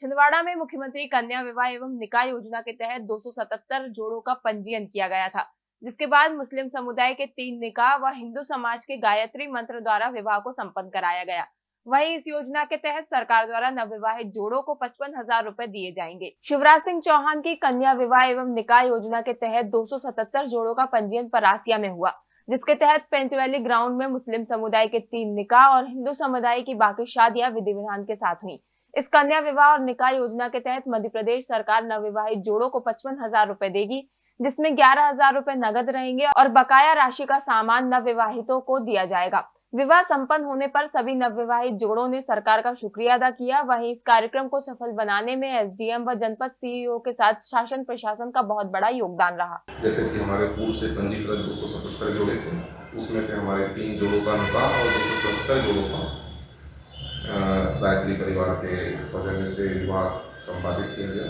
छिंदवाड़ा में मुख्यमंत्री कन्या विवाह एवं निकाय योजना के तहत 277 जोड़ों का पंजीयन किया गया था, जिसके बाद मुस्लिम समुदाय के तीन निकाह व हिंदू समाज के गायत्री मंत्र द्वारा विवाह को संपन्न कराया गया। वहीं इस योजना के तहत सरकार द्वारा नवविवाहित जोड़ों को पचपन हज़ार रूपए दिए जाएँगे। शिवराज सिंह चौहान की कन्या विवाह एवं निकाय योजना के तहत 277 जोड़ों का पंजीयन परासिया में हुआ, जिसके तहत पेंचवैली ग्राउंड में मुस्लिम समुदाय के तीन निकाह और हिंदू समुदाय की बाकी शादियाँ विधि विधान के साथ हुई। इस कन्या विवाह और निकाह योजना के तहत मध्य प्रदेश सरकार नवविवाहित जोड़ों को पचपन हज़ार रूपए देगी, जिसमें ग्यारह हज़ार रूपए नगद रहेंगे और बकाया राशि का सामान नवविवाहितों को दिया जाएगा। विवाह संपन्न होने पर सभी नवविवाहित जोड़ों ने सरकार का शुक्रिया अदा किया। वहीं इस कार्यक्रम को सफल बनाने में एसडीएम व जनपद सीईओ के साथ शासन प्रशासन का बहुत बड़ा योगदान रहा। जैसे कि हमारे पूर्व से पंजीकृत दो सौ सतहत्तर जोड़े थे, उसमें से हमारे तीन जोड़ों का निकाह और दो सौ चौहत्तर जोड़ों का गायत्री परिवार के सौजन्य से विवाह संपादित किया गया।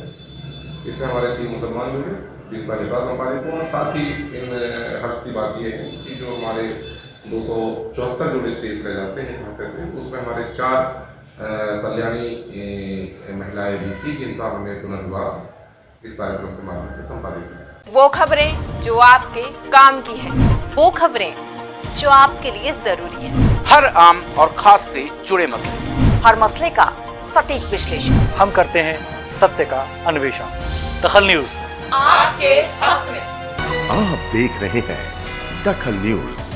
इसमें हमारे तीन मुसलमान जुड़े जिनका निकाह संपादित हुआ साथ ही इन हर्ष की बात यह है कि जो हमारे दो सौ चौहत्तर जोड़े शेष रह जाते हैं यहाँ करते हैं उसमें हमारे चार कल्याणी महिलाएँ भी थी जिनका हमने पुनर्विवाह इस कार्यक्रम के माध्यम से संपादित किया। वो खबरें जो आपके काम की है वो खबरें जो आपके लिए ज़रूरी है। हर आम और खास से जुड़े मसले। हर मसले का सटीक विश्लेषण। हम करते हैं सत्य का अन्वेषण। दखल न्यूज़। आपके हक में। आप देख रहे हैं दखल न्यूज़।